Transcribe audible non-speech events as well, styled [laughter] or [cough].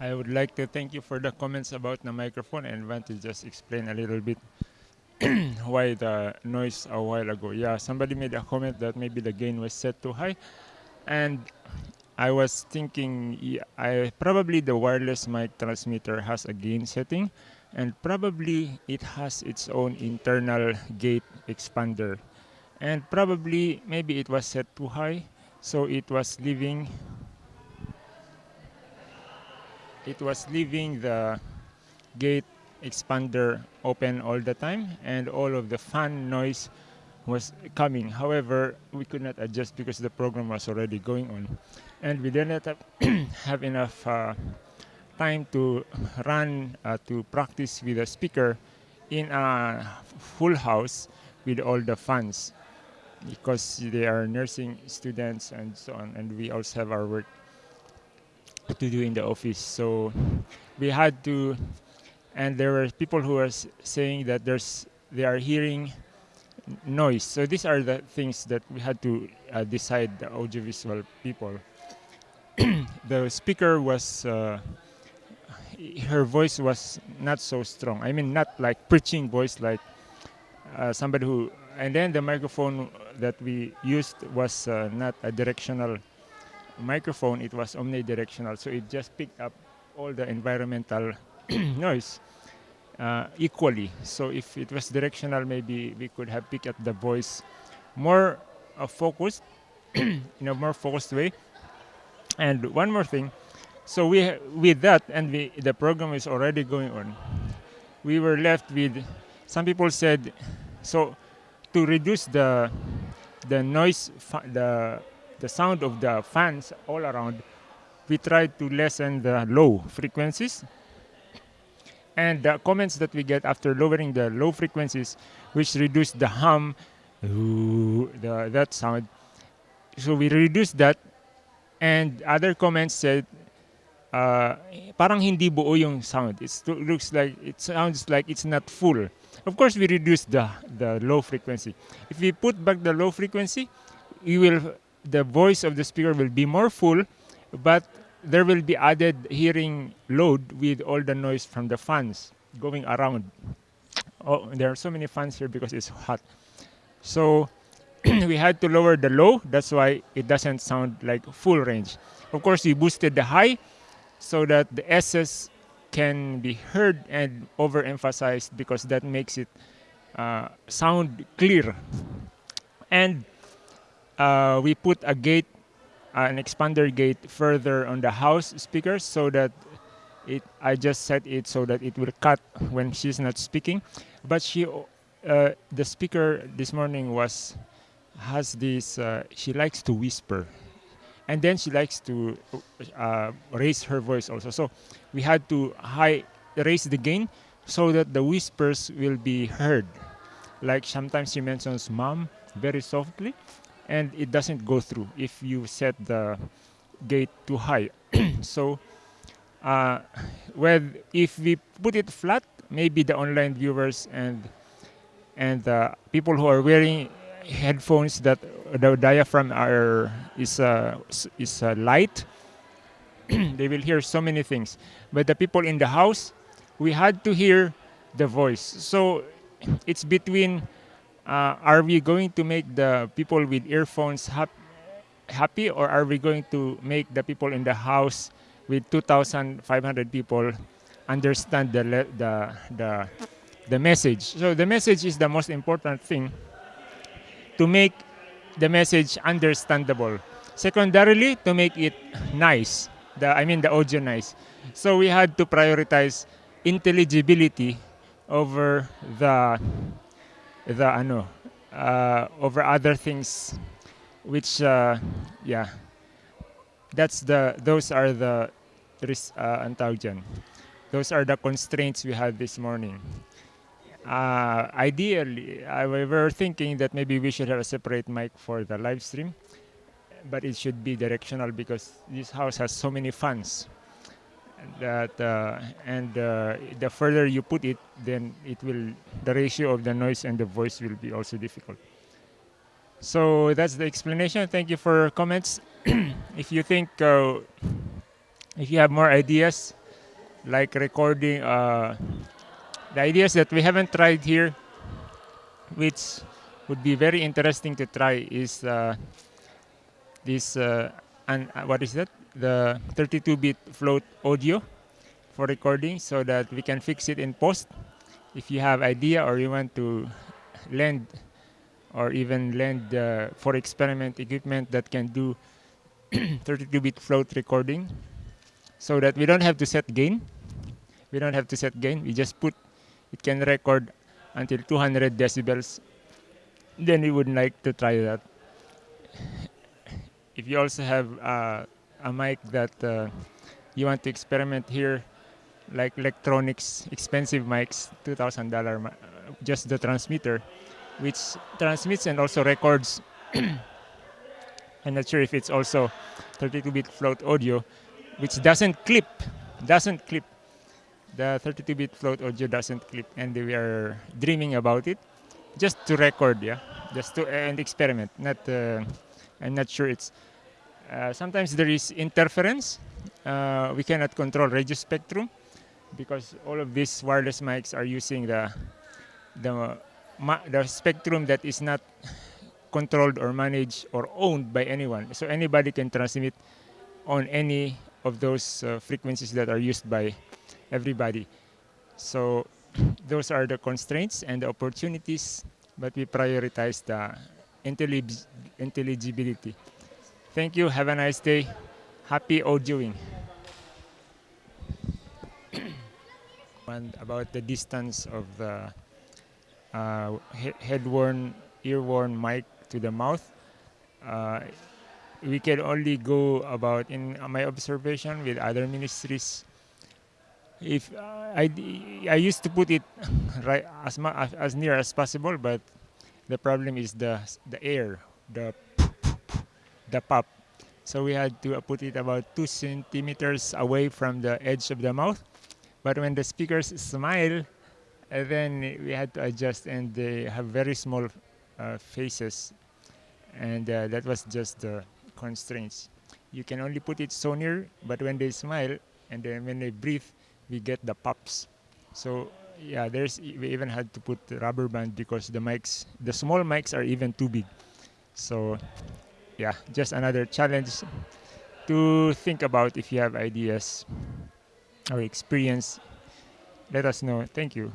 I would like to thank you for the comments about the microphone and want to just explain a little bit [clears throat] why the noise a while ago. Yeah, somebody made a comment that maybe the gain was set too high. And I was thinking, yeah, I probably the wireless mic transmitter has a gain setting and probably it has its own internal gate expander. And probably maybe it was set too high, so it was leaving it was leaving the gate expander open all the time and all of the fan noise was coming. However, we could not adjust because the program was already going on. And we did not [clears throat] have, enough uh, time to run, uh, to practice with a speaker in a full house with all the fans because they are nursing students and so on. And we also have our work to do in the office. So we had to, and there were people who were saying that there's they are hearing noise. So these are the things that we had to uh, decide, the audiovisual people. [clears throat] the speaker was, uh, her voice was not so strong. I mean, not like preaching voice like uh, somebody who, and then the microphone that we used was uh, not a directional microphone, it was omnidirectional. So it just picked up all the environmental [clears throat] noise uh, equally. So if it was directional, maybe we could have picked up the voice more uh, focused, [clears throat] in a more focused way. And one more thing, so we with that, and we, the program is already going on. We were left with, some people said, so to reduce the the noise, the the sound of the fans all around, we try to lessen the low frequencies. And the comments that we get after lowering the low frequencies, which reduce the hum, the, that sound. So we reduce that. And other comments said, uh, parang hindi buo yung sound. It looks like, it sounds like it's not full. Of course, we reduce the, the low frequency. If we put back the low frequency, you will the voice of the speaker will be more full, but there will be added hearing load with all the noise from the fans going around. Oh, there are so many fans here because it's hot. So [clears throat] we had to lower the low. That's why it doesn't sound like full range. Of course, we boosted the high so that the SS can be heard and overemphasized because that makes it uh, sound clear. And uh, we put a gate, uh, an expander gate further on the house speakers so that it, I just set it so that it will cut when she's not speaking. But she, uh, the speaker this morning was, has this, uh, she likes to whisper. And then she likes to uh, raise her voice also. So we had to high, raise the gain so that the whispers will be heard. Like sometimes she mentions mom very softly and it doesn't go through if you set the gate too high. [clears throat] so uh, with, if we put it flat, maybe the online viewers and and uh, people who are wearing headphones that the diaphragm are is uh, is uh, light, [clears throat] they will hear so many things. But the people in the house, we had to hear the voice. So it's between Uh, are we going to make the people with earphones hap happy or are we going to make the people in the house with 2,500 people understand the, the, the, the message? So the message is the most important thing to make the message understandable. Secondarily, to make it nice, the, I mean the audio nice. So we had to prioritize intelligibility over the the ano uh, over other things which uh, yeah. That's the those are the uh, those are the constraints we had this morning. Uh, ideally I, we were thinking that maybe we should have a separate mic for the live stream but it should be directional because this house has so many fans that uh, and uh, the further you put it then it will the ratio of the noise and the voice will be also difficult so that's the explanation thank you for comments [clears throat] if you think uh, if you have more ideas like recording. Uh, the ideas that we haven't tried here, which would be very interesting to try, is uh, this. Uh, and what is that? The 32-bit float audio for recording, so that we can fix it in post. If you have idea or you want to lend or even lend uh, for experiment equipment that can do [clears throat] 32-bit float recording so that we don't have to set gain. We don't have to set gain. We just put, it can record until 200 decibels. Then we would like to try that. If you also have uh, a mic that uh, you want to experiment here, like Lectrosonics, expensive mics, $2,000, just the transmitter, which transmits and also records. [clears throat] I'm not sure if it's also 32-bit float audio, which doesn't clip, doesn't clip. The 32-bit float audio doesn't clip, and we are dreaming about it, just to record, yeah, just to and experiment. Not, uh, I'm not sure it's. Uh, sometimes there is interference. Uh, we cannot control radio spectrum because all of these wireless mics are using the the the spectrum that is not controlled or managed or owned by anyone. So anybody can transmit on any of those uh, frequencies that are used by everybody. So those are the constraints and the opportunities, but we prioritize the intellig intelligibility. Thank you. Have a nice day. Happy audioing. [clears throat] and about the distance of the uh, he head-worn, ear-worn mic to the mouth. Uh, we can only go about, in my observation with other ministries, if uh, I, I used to put it [laughs] right as, as near as possible, but the problem is the, the air, the, the pop. So we had to put it about two centimeters away from the edge of the mouth. But when the speakers smile, uh, then we had to adjust and they have very small uh, faces and uh, that was just the constraints. You can only put it so near, but when they smile and then when they breathe, we get the pops. So yeah, there's we even had to put rubber band because the mics, the small mics are even too big. So yeah, just another challenge to think about if you have ideas or experience. Let us know. Thank you.